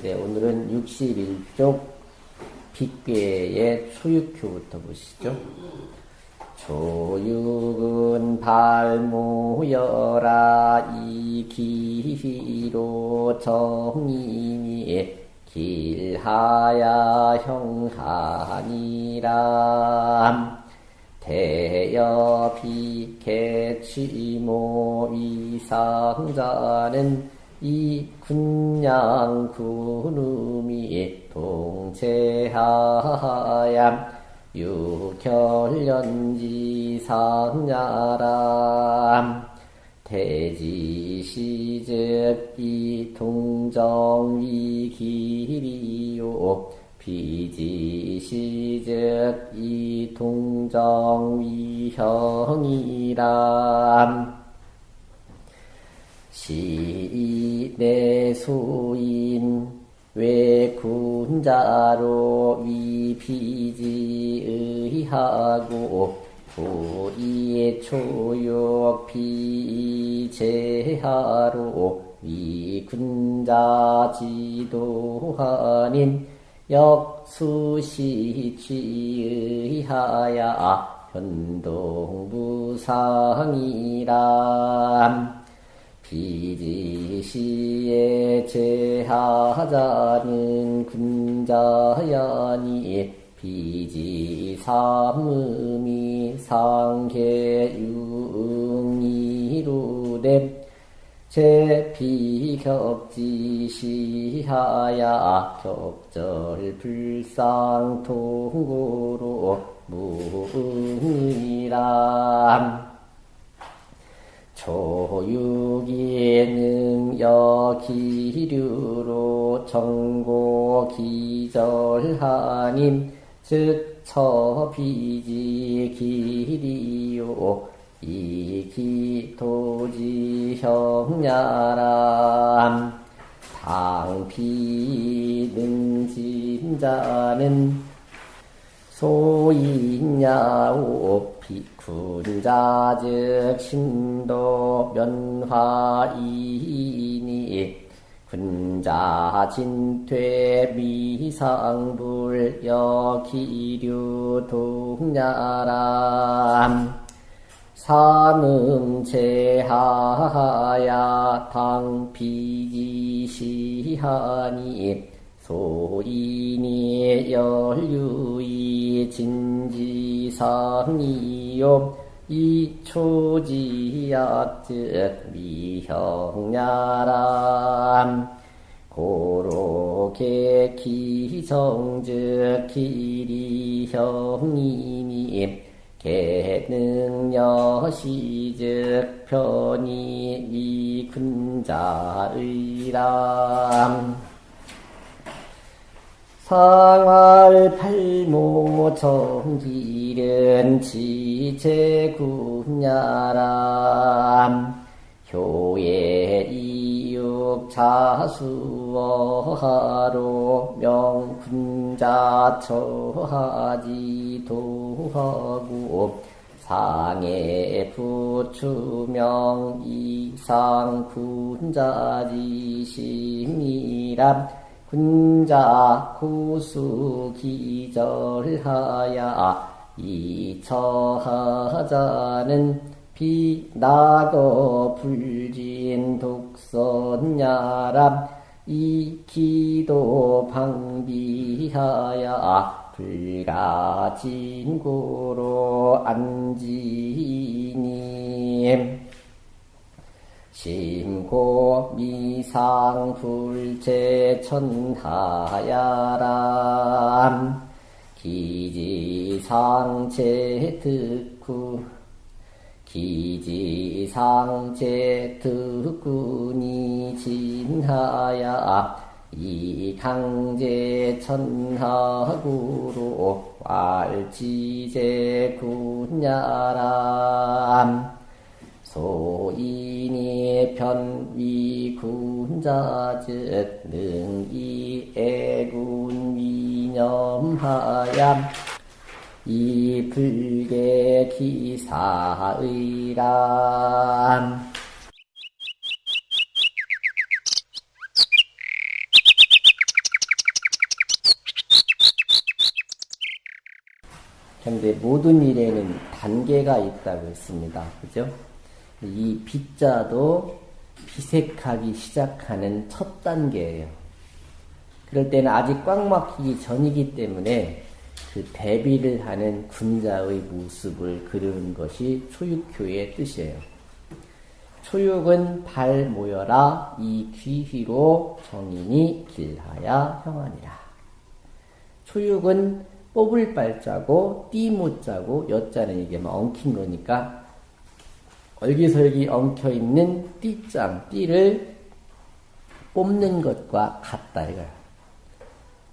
네, 오늘은 61쪽 빗괴의 초육효부터 보시죠. 조육은 발모여라 이기로 정인이 길하야 형하니라 대여 비 개취모 위상자는 이 군양 군음이 동체하야. 유결연지 상야람. 대지시즉 이 동정이 길이요. 비지시즉 이 동정이 형이람 시내수인 외군자로 위피지의하고 불이 초욕 비제하로 위군자 지도하닌 역수시취의하야 현동부상이람 비지시에 제하자는 군자야니. 비지삼음이 상계유응이루됨 제비격지시하야 격절불상통고로 무응이람 초육이 능여기류로 정고 기절하님 즉 처비지 길이요. 이기도지 형야람 당비 능진자는 소인야오 비군자 즉 신도 면화이니 군자 진퇴 미상불 여기류 동야람 삼음 제하야 당비지시하니 소인이 열유이 진지상이요. 이초지약즉 미형야람. 고로게 기성즉 길이형이니 개능여시즉 편이 미군자의람 상활 팔모 정길은 지체군야람. 효예 이육 자수어하로 명군자 처하지도 하고 상해 부추명 이상 군자지심이람 군자 구수 기절하야 이처하자는 비나거 불진 독선야람 이기도 방비하야 불가진고로 안지 고 미상 불체 천하야람 기지상체 특구 기지상체 특구니 진하야. 이 강제 천하구로 왈지제 군야람 소인이 변위군자즉 능이 애군위념하얌 이 불계 기사의람 그런데 모든 일에는 단계가 있다고 했습니다. 그죠? 이 빗자도 비색하기 시작하는 첫 단계예요. 그럴 때는 아직 꽉 막히기 전이기 때문에 그 대비를 하는 군자의 모습을 그리는 것이 초육효의 뜻이에요. 초육은 발 모여라 이 귀휘로 정인이 길하야 형하니라. 초육은 뽑을 발자고 띠 못자고 여자는 이게 막 엉킨 거니까 얼기설기 엉켜 있는 띠장 띠를 뽑는 것과 같다 이거야.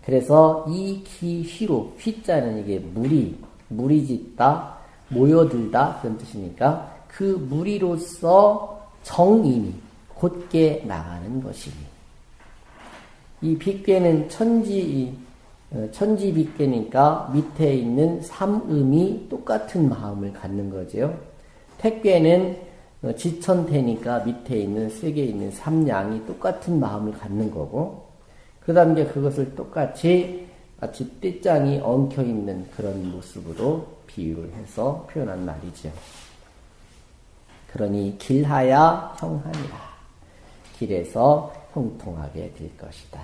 그래서 이 기휘로 휘자는 이게 무리 무리 짓다 모여들다 그런 뜻이니까 그 무리로서 정인이 곧게 나가는 것이니 이 빗괴는 천지 어, 천지 빗괴니까 밑에 있는 삼음이 똑같은 마음을 갖는 거죠. 택괴는 어, 지천태니까 밑에 있는 세계에 있는 삼양이 똑같은 마음을 갖는 거고 그 다음에 그것을 똑같이 마치 띠장이 엉켜 있는 그런 모습으로 비유를 해서 표현한 말이죠. 그러니 길하야 형하니라. 길에서 형통하게 될 것이다.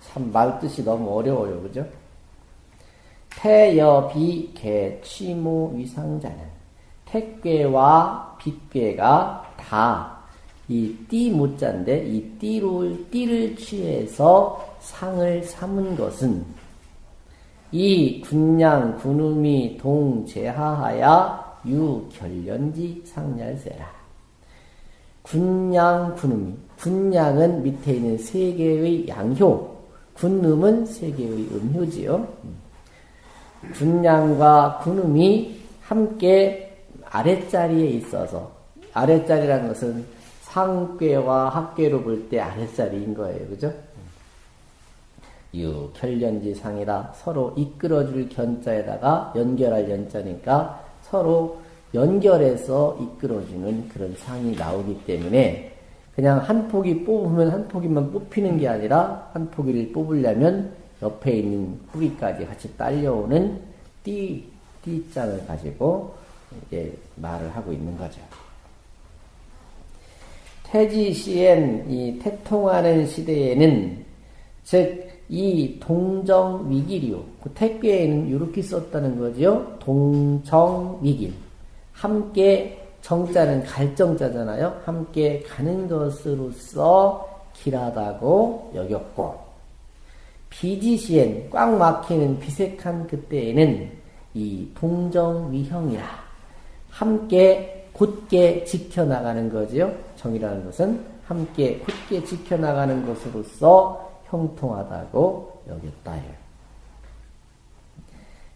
참 말뜻이 너무 어려워요. 그죠? 태여비 개 취모 위상자는 택괴와 빗괴가 다 이띠 못자인데 이 띠를 띠를 취해서 상을 삼은 것은 이 군양 군음이 동제하하야 유결련지 상렬세라. 군양 군음이 군양은 밑에 있는 세 개의 양효, 군음은 세 개의 음효지요. 군양과 군음이 함께 아랫자리에 있어서 아랫자리라는 것은 상괴와 합괴로 볼 때 아랫자리인 거예요. 그죠? 유, 결련지 상이라 서로 이끌어줄 견자에다가 연결할 연자니까 서로 연결해서 이끌어주는 그런 상이 나오기 때문에 그냥 한 포기 뽑으면 한 포기만 뽑히는 게 아니라 한 포기를 뽑으려면 옆에 있는 후기까지 같이 딸려오는 띠, 띠장을 가지고 이제 말을 하고 있는 거죠. 태지 시엔 이 태통하는 시대에는 즉 이 동정 위길이요. 그 택배에는 이렇게 썼다는 거죠. 동정 위길. 함께 정자는 갈정자잖아요. 함께 가는 것으로서 길하다고 여겼고 비지시엔 꽉 막히는 비색한 그때에는 이 동정 위형이라 함께 곧게 지켜나가는 거지요. 정이라는 것은 함께 굳게 지켜나가는 것으로서 형통하다고 여겼다.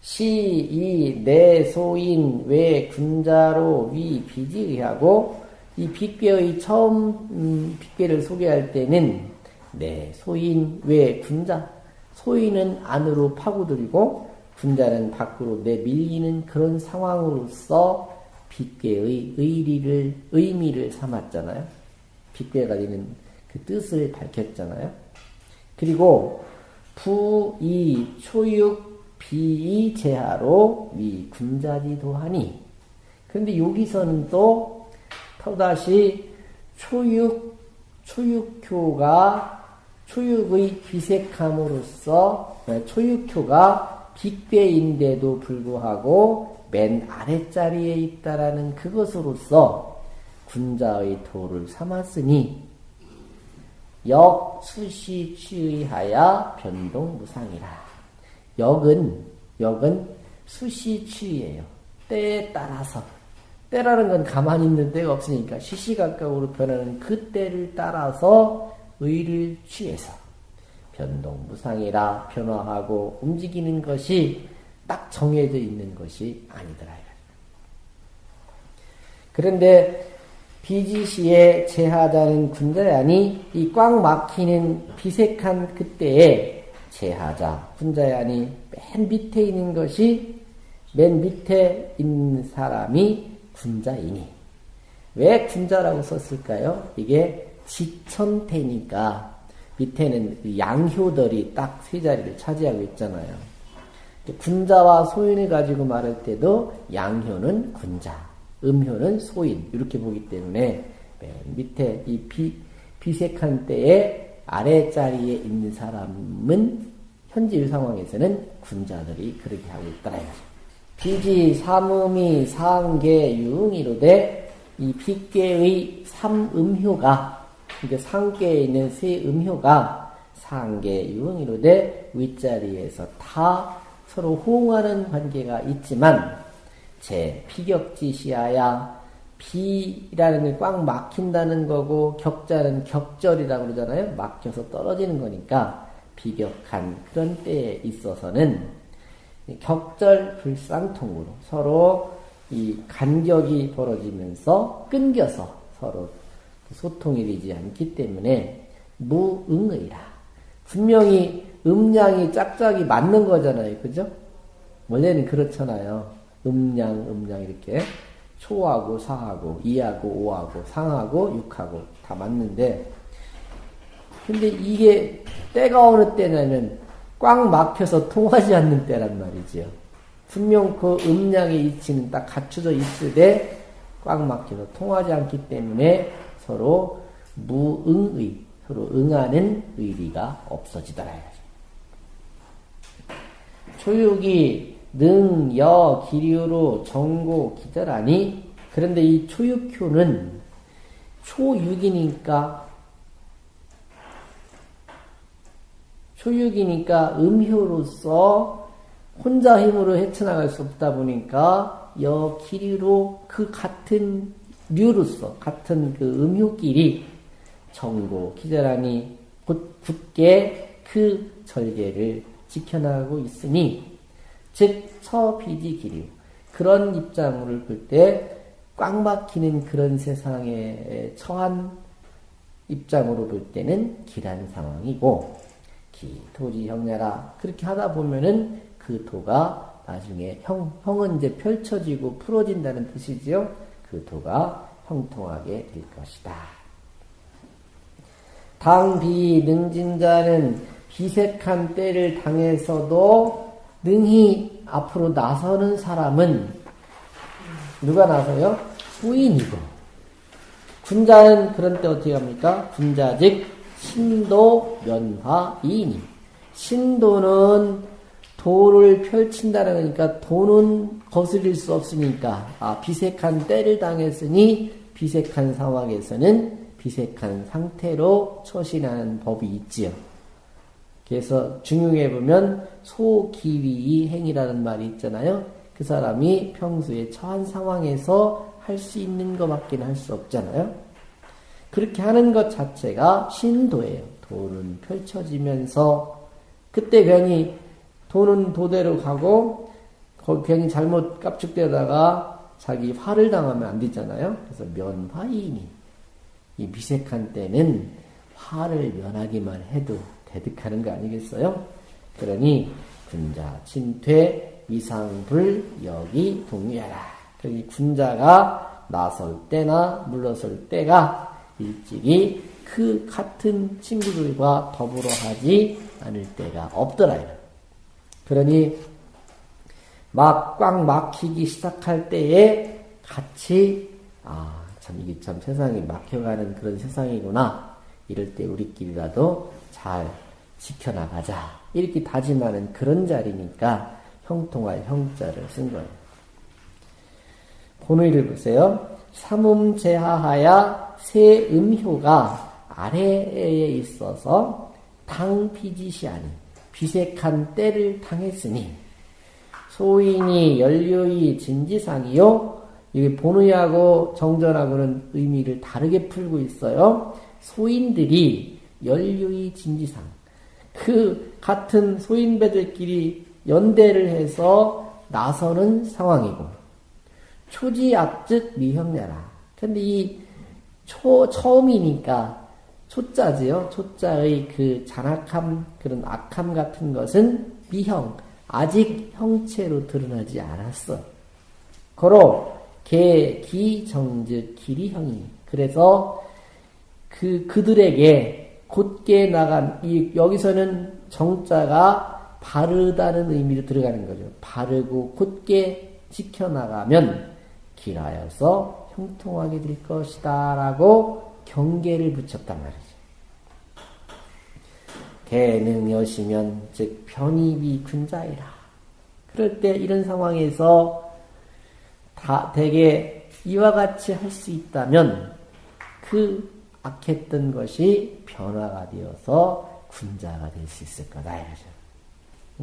시, 이, 내, 소인, 외, 군자로, 위, 비지의하고, 이 빗괴의 처음, 음, 빗괴를 소개할 때는, 내, 소인, 외, 군자. 소인은 안으로 파고들이고, 군자는 밖으로 내밀리는 그런 상황으로서 빗괴의 의리를, 의미를 삼았잖아요. 빗괴가 되는 그 뜻을 밝혔잖아요. 그리고 부, 이, 초육, 비, 제하로 위, 군자지도 하니. 그런데 여기서는 또, 또다시 초육, 초육효가 초육의 귀색함으로써 초육효가 빅배인데도 불구하고 맨 아랫자리에 있다라는 그것으로서 군자의 도를 삼았으니 역 수시 취의하야 변동 무상이라. 역은 역은 수시 취예요. 때에 따라서 때라는 건 가만히 있는 때가 없으니까 시시각각으로 변하는 그 때를 따라서 의를 취해서 변동 무상이라 변화하고 움직이는 것이 딱 정해져 있는 것이 아니더라. 그런데 비지시에 제하자는 군자야니 이 꽉 막히는 비색한 그때에 제하자 군자야니 맨 밑에 있는 것이 맨 밑에 있는 사람이 군자이니 왜 군자라고 썼을까요? 이게 지천태니까 밑에는 양효들이 딱 세 자리를 차지하고 있잖아요. 군자와 소인을 가지고 말할 때도 양효는 군자, 음효는 소인 이렇게 보기 때문에 맨 밑에 이 비, 비색한 때에 아래 자리에 있는 사람은 현재 상황에서는 군자들이 그렇게 하고 있더라. 비지 삼음이 상계 유응이로되 이 빗계의 삼음효가 이게 상계에 있는 세 음효가 상계 유응이로되 윗자리에서 다 서로 호응하는 관계가 있지만 제 피격지시하야 비라는 게 꽉 막힌다는 거고 격자는 격절이라고 그러잖아요. 막혀서 떨어지는 거니까 비격한 그런 때에 있어서는 격절 불상통으로 서로 이 간격이 벌어지면서 끊겨서 서로 소통이 되지 않기 때문에 무응의라. 분명히 음량이 짝짝이 맞는 거잖아요. 그죠? 원래는 그렇잖아요. 음량, 음량 이렇게 초하고 사하고 이하고 오하고 상하고 육하고 다 맞는데 근데 이게 때가 어느 때냐면 꽉 막혀서 통하지 않는 때란 말이지요. 분명 그 음량의 이치는 딱 갖춰져 있을 때꽉 막혀서 통하지 않기 때문에 서로 무응의, 서로 응하는 의리가 없어지더라. 초육이 능, 여, 기류로 정고 기절하니 그런데 이 초육효는 초육이니까 초육이니까 음효로서 혼자 힘으로 헤쳐나갈 수 없다 보니까 여 기류로 그 같은 류로서 같은 그 음효끼리 기절하니 곧 굳게 그 절개를 지켜나가고 있으니 즉 처비지 기류 그런 입장을 볼 때 꽉 막히는 그런 세상에 처한 입장으로 볼 때는 길한 상황이고 기 도지 형내라 그렇게 하다 보면은 그 도가 나중에 형 형은 이제 펼쳐지고 풀어진다는 뜻이지요. 그 도가 형통하게 될 것이다. 당비 능진자는 비색한 때를 당해서도 능히 앞으로 나서는 사람은 누가 나서요? 후인이고 군자는 그런 때 어떻게 합니까? 군자 즉 신도 면화 이인이 신도는 도를 펼친다는 거니까 도는 거스릴 수 없으니까 아 비색한 때를 당했으니 비색한 상황에서는 비색한 상태로 처신하는 법이 있지요. 그래서 중용해 보면 소기위 행이라는 말이 있잖아요. 그 사람이 평소에 처한 상황에서 할 수 있는 것밖에 할 수 없잖아요. 그렇게 하는 것 자체가 신도예요. 도는 펼쳐지면서 그때 괜히 도는 도대로 가고 괜히 잘못 깝죽대다가 자기 화를 당하면 안 되잖아요. 그래서 면화이니 이 미색한 때는 화를 면하기만 해도 대득하는 거 아니겠어요? 그러니 군자 침퇴 위상불 여기 동의하라. 그러니 군자가 나설 때나 물러설 때가 일찍이 그 같은 친구들과 더불어 하지 않을 때가 없더라. 그러니 막 꽉 막히기 시작할 때에 같이 아 참 이게 참 세상이 막혀가는 그런 세상이구나 이럴 때 우리끼리라도 잘 지켜나가자 이렇게 다짐하는 그런 자리니까 형통할 형자를 쓴 거예요. 본의를 보세요. 삼음 제하하야 세 음효가 아래에 있어서 당비지시하니 비색한 때를 당했으니 소인이 연료이 진지상이요. 이게 본의하고 정전하고는 의미를 다르게 풀고 있어요. 소인들이 연료이 진지상 그 같은 소인배들끼리 연대를 해서 나서는 상황이고 초지 앞즉 미형내라. 근데 이 초, 처음이니까 초자지요. 초자의 그 잔악함, 그런 악함 같은 것은 미형, 아직 형체로 드러나지 않았어. 거로, 개, 기, 정즉, 기리형이. 그래서 그, 그들에게 곧게 나간, 이, 여기서는 정자가 바르다는 의미로 들어가는 거죠. 바르고 곧게 지켜나가면 길하여서 형통하게 될 것이다. 라고 경계를 붙였단 말이죠. 대능여시면 즉 편입이 군자이라. 그럴 때 이런 상황에서 다 대개 이와 같이 할 수 있다면 그 악했던 것이 변화가 되어서 군자가 될 수 있을 거다. 이거죠.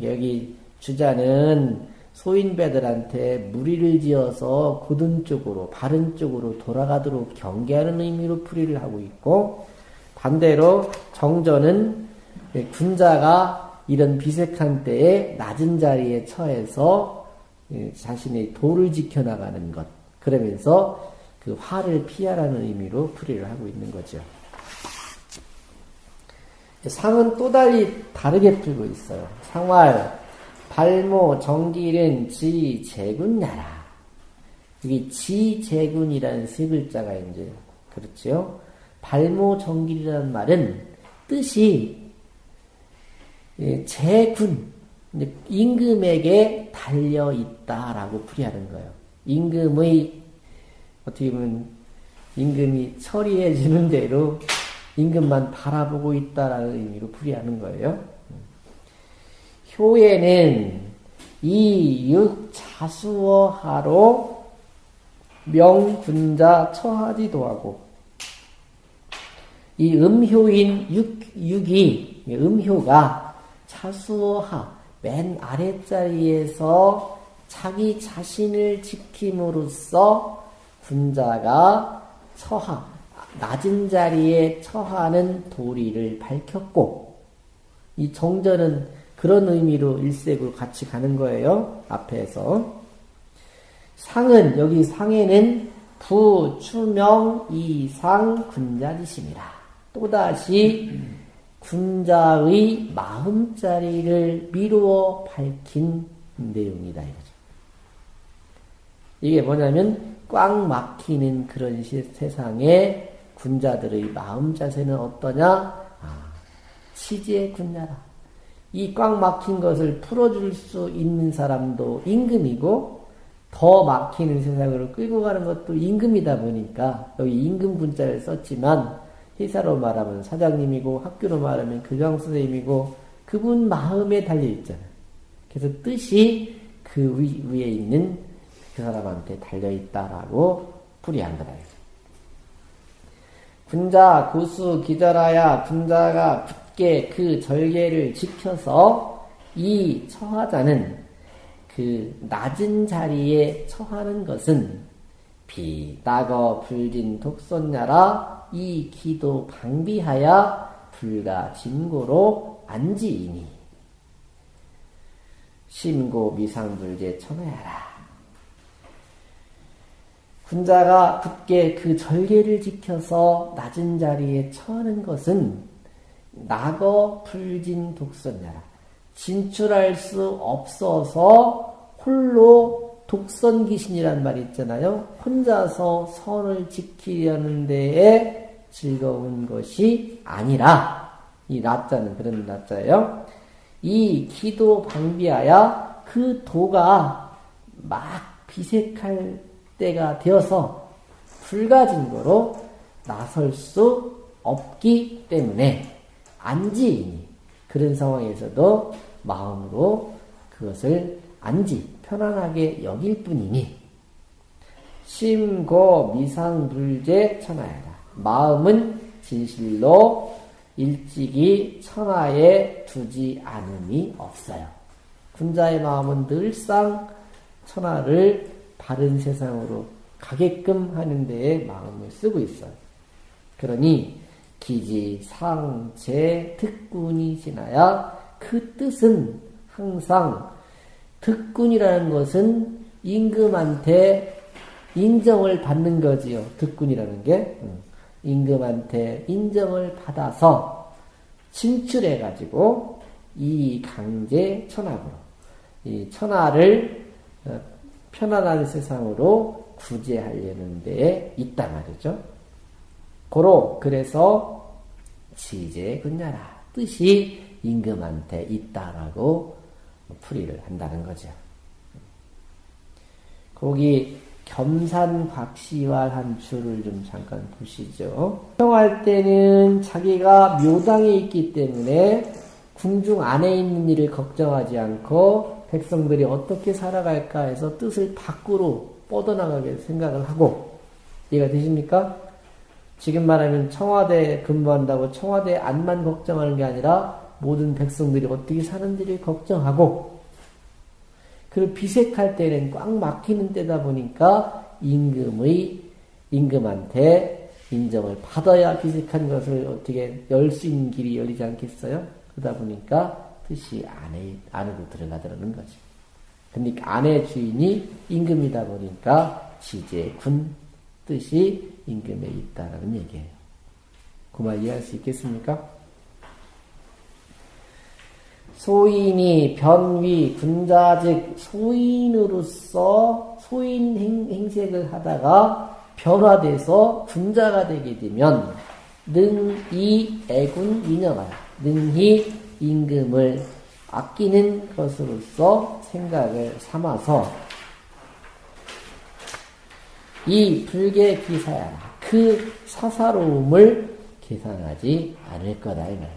여기 주자는 소인배들한테 무리를 지어서 고든 쪽으로, 바른 쪽으로 돌아가도록 경계하는 의미로 풀이를 하고 있고, 반대로 정전은 군자가 이런 비색한 때에 낮은 자리에 처해서 자신의 도를 지켜나가는 것, 그러면서 그 화를 피하라는 의미로 풀이를 하고 있는 거죠. 상은 또 달리 다르게 풀고 있어요. 상활, 발모, 정길은 지, 재군 나라. 여기 지, 재군이라는 세 글자가 이제, 그렇죠? 발모, 정길이라는 말은 뜻이 재군, 임금에게 달려있다라고 풀이하는 거예요. 임금의, 어떻게 보면, 임금이 처리해 주는 대로 임금만 바라보고 있다라는 의미로 풀이하는 거예요. 효에는 이육 자수어하로 명군자 처하지도 하고 이 음효인 육, 육이 음효가 자수어하 맨 아랫자리에서 자기 자신을 지킴으로써 군자가 처하 낮은 자리에 처하는 도리를 밝혔고 이 정전은 그런 의미로 일색으로 같이 가는 거예요. 앞에서 상은 여기 상에는 부, 추명, 이상, 군자지심이라. 또다시 군자의 마음자리를 미루어 밝힌 내용이다. 이거죠. 이게 뭐냐면 꽉 막히는 그런 세상에 군자들의 마음 자세는 어떠냐? 아, 치지의 군자라. 이 꽉 막힌 것을 풀어줄 수 있는 사람도 임금이고, 더 막히는 세상으로 끌고 가는 것도 임금이다 보니까, 여기 임금 군자를 썼지만, 회사로 말하면 사장님이고, 학교로 말하면 교장 선생님이고, 그분 마음에 달려 있잖아요. 그래서 뜻이 그 위에 있는 그 사람한테 달려 있다라고 풀이한 거다. 군자 고수 기절하야 군자가 굳게 그 절개를 지켜서 이 처하자는 그 낮은 자리에 처하는 것은 비따거 불진 독선냐라 이 기도 방비하야 불가 진고로 안지이니 심고 미상불제 천하야라 군자가 굳게 그 절개를 지켜서 낮은 자리에 처하는 것은 낙어 불진 독선자라. 진출할 수 없어서 홀로 독선 귀신이란 말이 있잖아요. 혼자서 선을 지키려는 데에 즐거운 것이 아니라 이 낮자는 그런 낮자예요. 이 기도 방비하야 그 도가 막 비색할 때가 되어서 불가진 거로 나설 수 없기 때문에 안지이니 그런 상황에서도 마음으로 그것을 안지 편안하게 여길 뿐이니 심고 미상불제 천하야라 마음은 진실로 일찍이 천하에 두지 않음이 없어요. 군자의 마음은 늘상 천하를 바른 세상으로 가게끔 하는 데에 마음을 쓰고 있어요. 그러니 기지, 상, 제, 특군이 지나야 그 뜻은 항상 특군이라는 것은 임금한테 인정을 받는 거지요. 특군이라는 게 임금한테 인정을 받아서 진출해 가지고 이 강제 천하로 이 천하를 어, 편안한 세상으로 구제하려는 데에 있다 말이죠. 고로 그래서 지제 근냐라 뜻이 임금한테 있다라고 풀이를 한다는 거죠. 거기 겸산박시활한 줄을 좀 잠깐 보시죠. 평할 때는 자기가 묘당에 있기 때문에 궁중 안에 있는 일을 걱정하지 않고 백성들이 어떻게 살아갈까 해서 뜻을 밖으로 뻗어나가게 생각을 하고 이해가 되십니까? 지금 말하면 청와대 근무한다고 청와대 안만 걱정하는 게 아니라 모든 백성들이 어떻게 사는지를 걱정하고 그리고 비색할 때는 꽉 막히는 때다 보니까 임금의 임금한테 인정을 받아야 비색한 것을 어떻게 열 수 있는 길이 열리지 않겠어요? 그러다 보니까 뜻이 안에 안으로 들어가더라는 거지. 근데 안의 주인이 임금이다 보니까 지제군 뜻이 임금에 있다라는 얘기예요. 그말 이해할 수 있겠습니까? 소인이 변위 군자즉 소인으로서 소인 행, 색을 하다가 변화돼서 군자가 되게 되면 능이 애군 인정하라 능히 임금을 아끼는 것으로서 생각을 삼아서 이 불계 기사야 그 사사로움을 계산하지 않을 거다 이 말.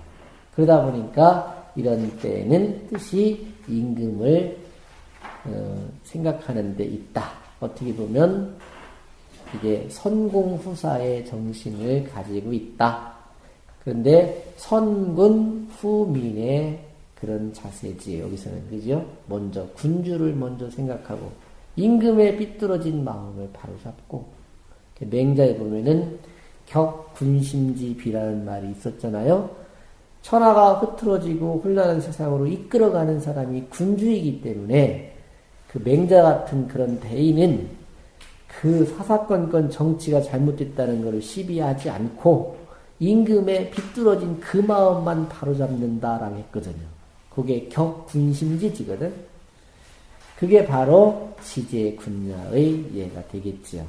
그러다 보니까 이런 때에는 뜻이 임금을 어, 생각하는 데 있다. 어떻게 보면 이게 선공후사의 정신을 가지고 있다. 그런데 선군 후민의 그런 자세지 여기서는 그죠? 먼저 군주를 먼저 생각하고 임금의 삐뚤어진 마음을 바로잡고 맹자에 보면은 격군심지비라는 말이 있었잖아요. 천하가 흐트러지고 혼란한 세상으로 이끌어가는 사람이 군주이기 때문에 그 맹자 같은 그런 대인은 그 사사건건 정치가 잘못됐다는 것을 시비하지 않고 임금의 비뚤어진 그 마음만 바로잡는다라고 했거든요. 그게 격군심지지거든. 그게 바로 지제 군야의 예가 되겠죠.